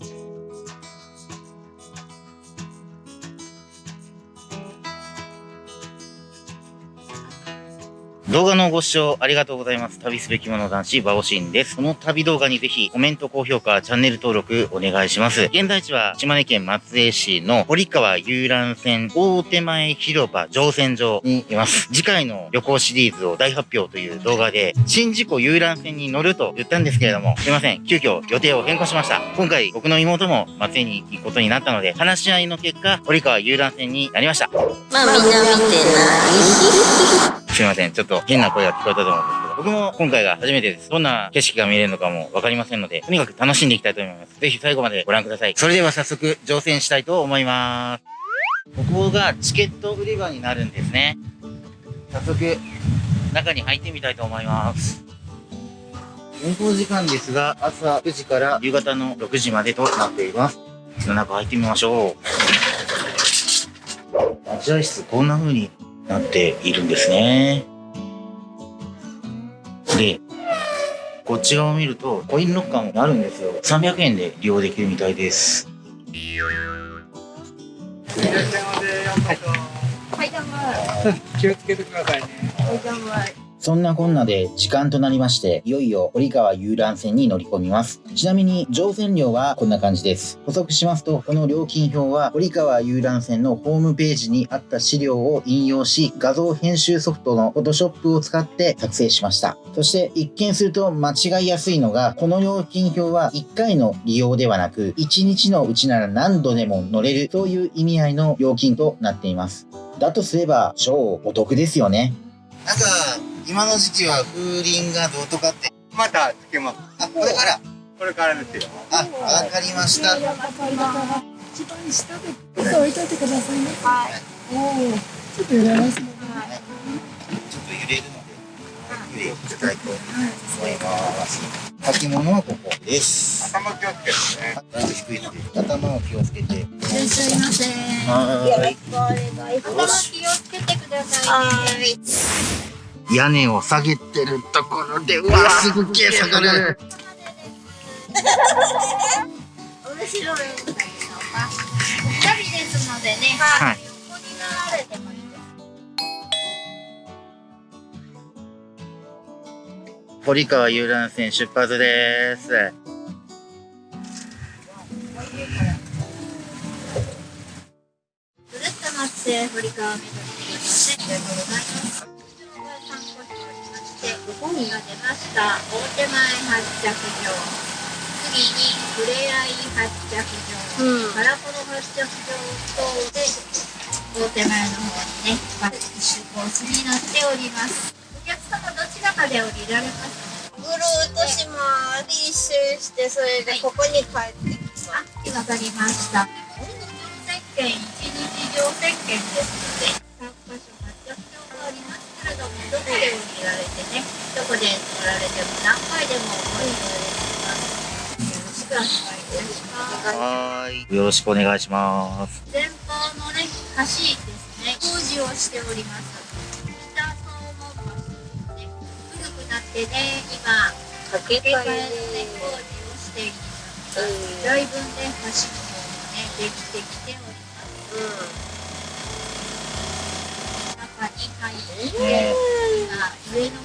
podcast. 動画のご視聴ありがとうございます。旅すべきもの男子、バオシンです。この旅動画にぜひコメント、高評価、チャンネル登録お願いします。現在地は島根県松江市の堀川遊覧船大手前広場乗船場にいます。次回の旅行シリーズを大発表という動画で、新事故遊覧船に乗ると言ったんですけれども、すいません。急遽予定を変更しました。今回僕の妹も松江に行くことになったので、話し合いの結果、堀川遊覧船になりました。まあみんな見てないすいません。ちょっと変な声が聞こえたと思うんですけど、僕も今回が初めてです。どんな景色が見れるのかもわかりませんので、とにかく楽しんでいきたいと思います。ぜひ最後までご覧ください。それでは早速乗船したいと思います。ここがチケット売り場になるんですね。早速、中に入ってみたいと思います。運行時間ですが、朝9時から夕方の6時までとなっています。中入ってみましょう。待合室こんな風になっているんですね。で、こっち側を見るとコインロッカーもあるんですよ。300円で利用できるみたいです。いらっしゃいませ。ようこそ。はい、どうも。気をつけてくださいね。はい、どうも。そんなこんなで時間となりまして、いよいよ堀川遊覧船に乗り込みます。ちなみに乗船料はこんな感じです。補足しますと、この料金表は堀川遊覧船のホームページにあった資料を引用し、画像編集ソフトの Photoshop を使って作成しました。そして一見すると間違いやすいのが、この料金表は1回の利用ではなく、1日のうちなら何度でも乗れるという意味合いの料金となっています。だとすれば超お得ですよね。なんか今の時期は風鈴がどうとかって。またつけます。あこれから。これからですよ。あわかりました。一番下で置いといてくださいね。はい。おおちょっと揺れますね、はい、ちょっと揺れるので揺れいただいと思います。履物はここです。頭気をつけてね。だいぶ低いので頭を気をつけて。いらっしゃいませ。はい。よろしくお願いします頭気をつけてくださいね屋根を下げてるところでうわすっげえ下がる面白いんだけど二人ですのでね、はい、横になられてもいいです堀川遊覧船出発です。ぐるっと待って堀川めぐりありがとうございます。本が出ました。大手前発着場。次にふれあい発着場、うん、カラコロ発着場等で大手前の方にね出コースになっております。お客様どちらかで降りられますぐるっとしま一周してそれでここに帰ってきます、はい、わかりました。乗船券一日乗船券です願い。よろしくお願いします。前方のね、橋ですね、工事をしております。北総門橋ね、古くなってね、今、架け替えね、工事をしています。だいぶね、橋の方もね、できてきております。うん、中に入って、今、上の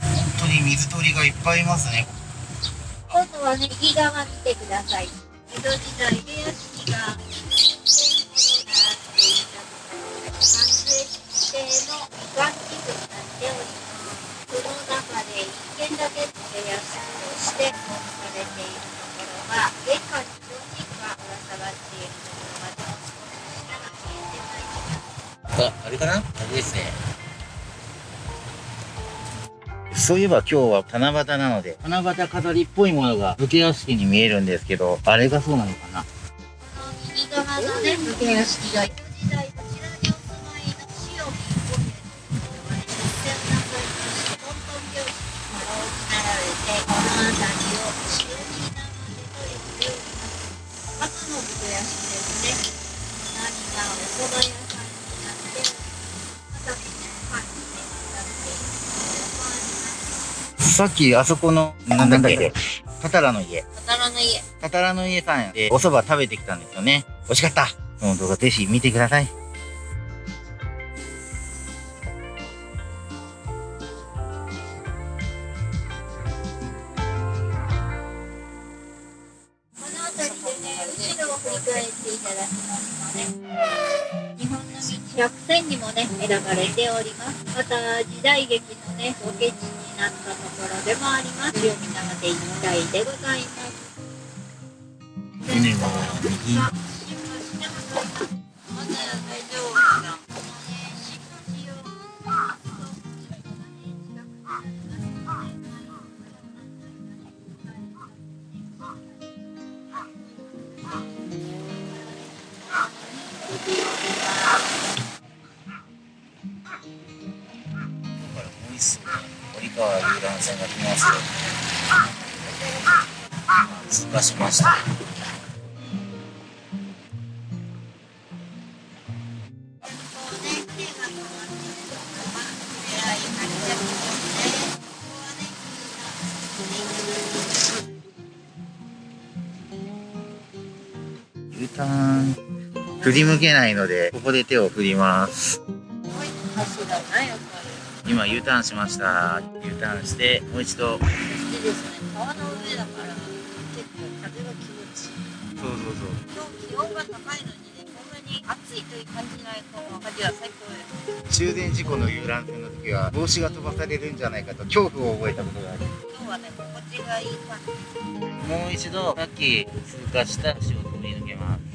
本当に水鳥がいっぱいいますね。今度は右側見てください。江戸時代あ、あれかな？あれですね。そういえば今日は七夕なので、七夕飾りっぽいものが武家屋敷に見えるんですけど、あれがそうなのかな？右側のね、武家屋敷がさっきあそこの、なんだっけ、タタラの家。たたらの家。タタラの家さんでお蕎麦食べてきたんですよね。美味しかったその動画ぜひ見てください。おります。また、時代劇のね、ロケ地になったところでもあります。読み長で一体。でございます。川遊覧船が来ますよ。通過しました。U ターン振り向けないのでここで手を振ります今 U ターンしました。U ターンしてもう一度。そう川の上だから結構風が気持ちいい。そうそう今日気温が高いのにねこんなに暑いという感じないこの風は最高です中電事故の遊覧船の時は帽子が飛ばされるんじゃないかと恐怖を覚えたことがある今日はね心地がいい感じ。もう一度さっき通過した橋を通り抜けます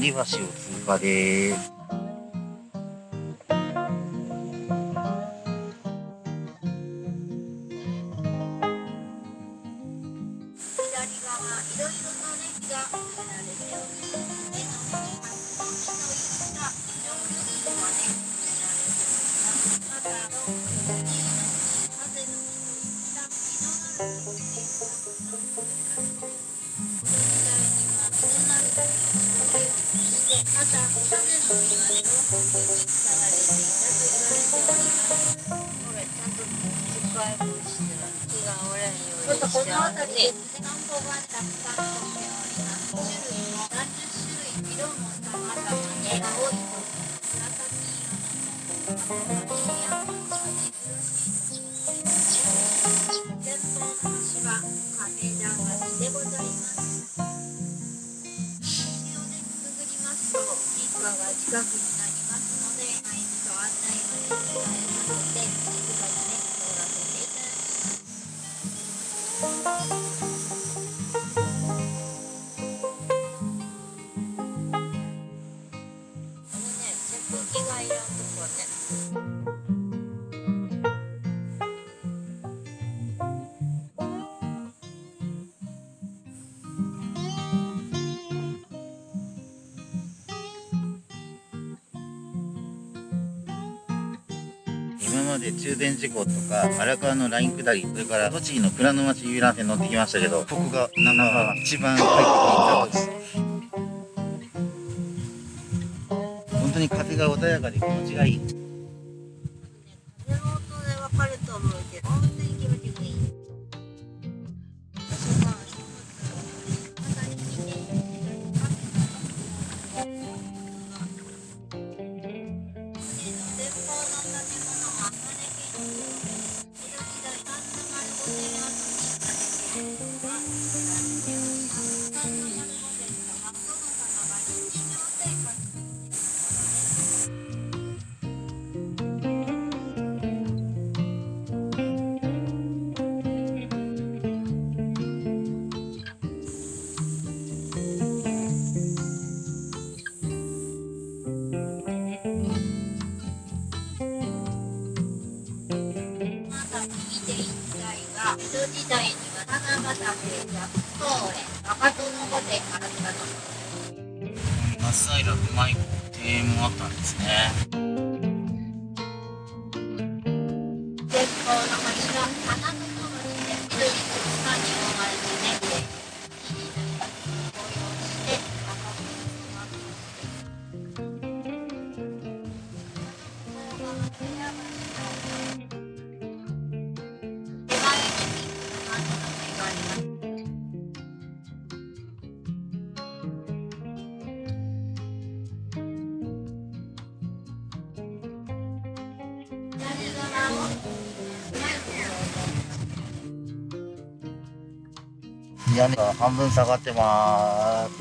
成橋を通過です。ちょっとこの辺りで散歩がたくさんこ終電事故とか荒川のライン下りそれから栃木の蔵の町遊覧船乗ってきましたけどここがナンバーワン一番快適です。本当に風が穏やかで気持ちがいい。松平不舞子庭園もあったんですね。屋根が半分下がってます。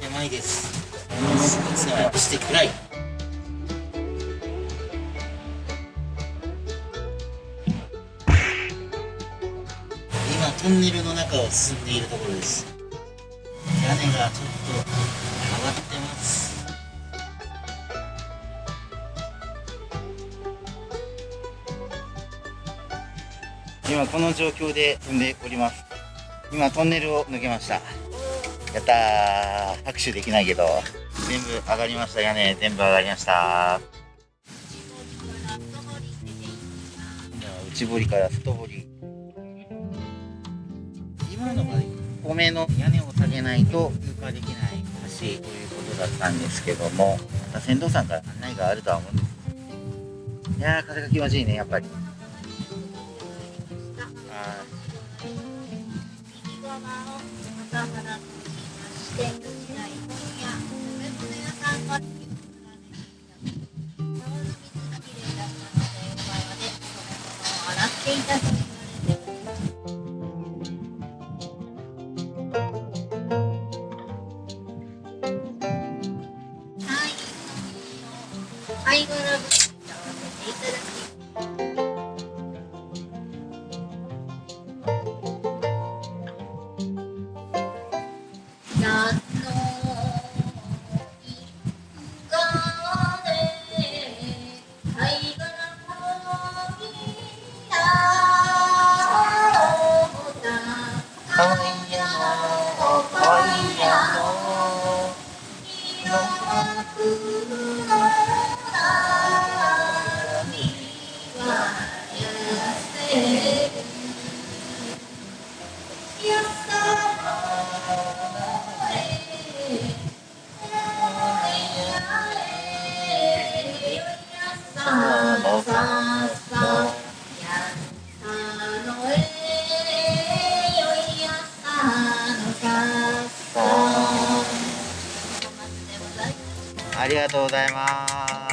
狭いです。して暗い今トンネルの中を進んでいるところです。屋根がちょっと今この状況で進んでおります。今トンネルを抜けました。やったー。拍手できないけど。全部上がりました屋根全部上がりました。内堀から外堀。今のが米の屋根を下げないと通過できない橋ということだったんですけどもまた船頭さんから案内があるとは思うんです。いやー風が気持ちいいねやっぱり。右側をまたがらとしまして時代本屋食べ物屋さんがい。た川の水がきありがとうございます。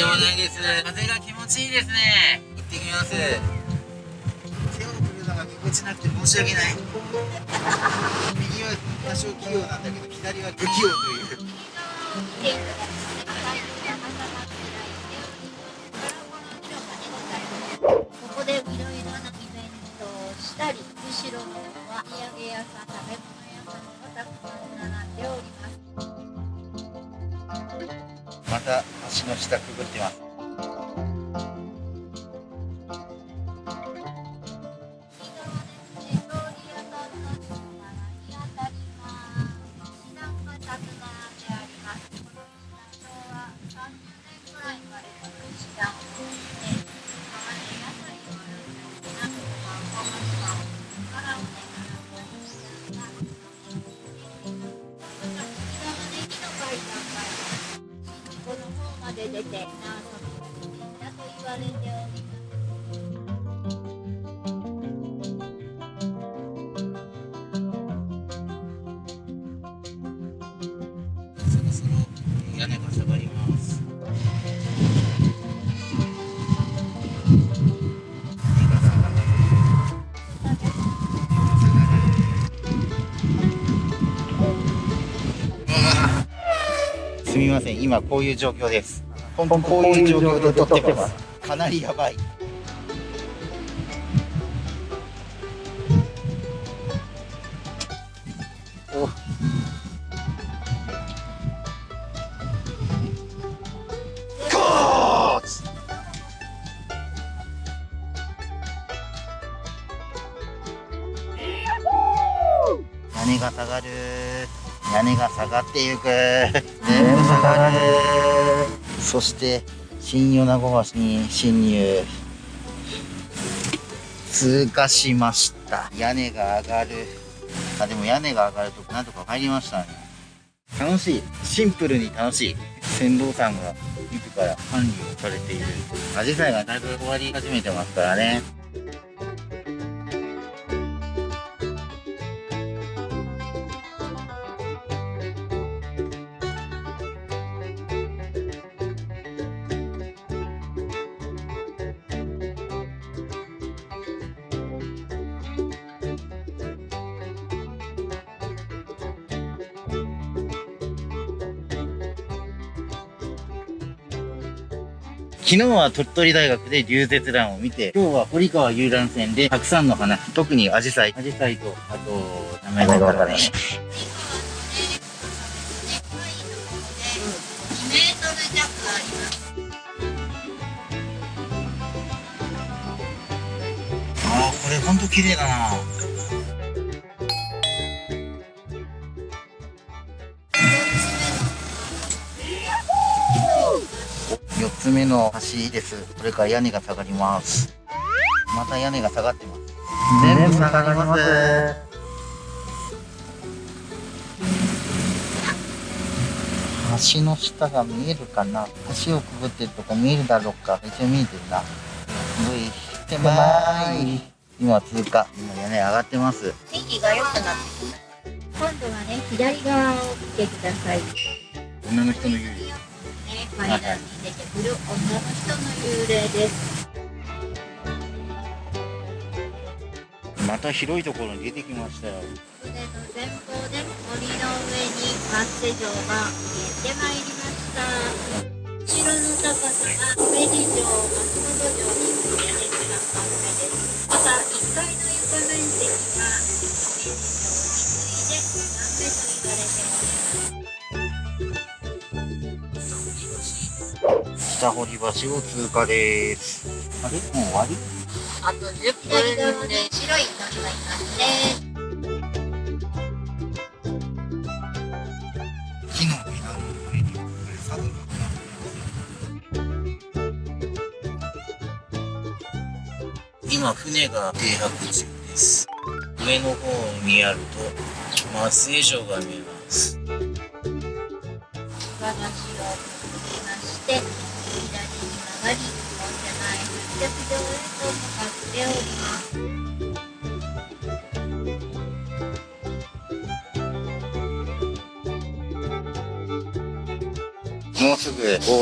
でもないです。風が気持ちいいですね。行ってきます。手を振るのがぎこちなくて申し訳ない。右は多少器用なんだけど左は不器用とい。うここでいろいろなイベントをしたり、後ろの方は土産屋さん、食べ物屋さんがたくさん並んでおります。また橋の下くぐってます。すみません今こういう状況です。本当こういう状況で撮ってます。かなりやばい。屋根が下がる屋根が下がってゆくそして新米子橋に侵入通過しました。屋根が上がる。あでも屋根が上がるとなんとか入りましたね。楽しい。シンプルに楽しい。船頭さんが自ら管理をされている。アジサイがだいぶ終わり始めてますからね。昨日は鳥取大学で流絶団を見て、今日は堀川遊覧船でたくさんの花、特にアジサイ、アジサイと、あと、名前がわからない。堀川のね、深いところで2メートル弱あります。ああ、これほんと綺麗だな。つ目の橋です。これから屋根が下がります。また屋根が下がってます。全部下がります。橋の下が見えるかな？橋をくぐってるとこ見えるだろうか？一応見えてるな。すごい狭い。今通過。今屋根上がってます。天気が良くなってきた。今度はね、左側を見てください。女の人の幽霊。ね、階段に出てくる女の人の幽霊です。また広いところに出てきましたよ。船の前方で森の上にマッセ城が見えてまいりました。城の高さが上地城、松本城に次いで一番高めです。また1階の床面積がております。北堀橋を通過です。あれ？もう終わり？あと10分側で白い鳥がいますね。木の枝の上にサブ今船が停泊中です上の方を見やると松江城が見えます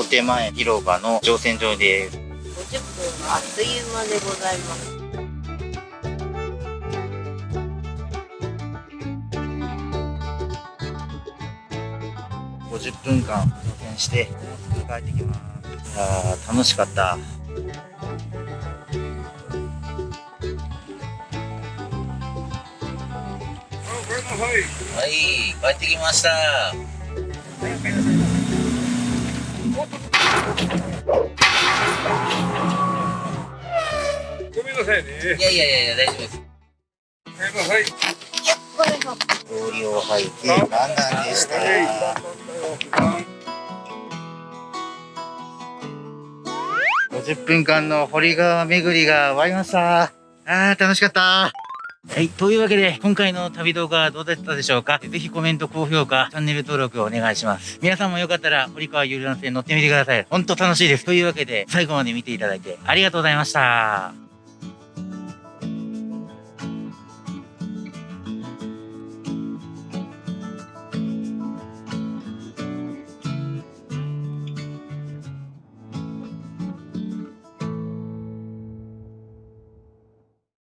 手前広場の乗船場で。す50分あっという間でございます。50分間乗船してもうすぐ帰ってきます。いやー楽しかった。はい帰ってきましたごめんなさいね。いやいやいや大丈夫ですごめんなさい。氷を吐いてランダンでした。50分間の堀川巡りが終わりました。あー楽しかったはい。というわけで、今回の旅動画はどうだったでしょうか？ぜひコメント、高評価、チャンネル登録をお願いします。皆さんもよかったら、堀川遊覧船乗ってみてください。ほんと楽しいです。というわけで、最後まで見ていただいてありがとうございました。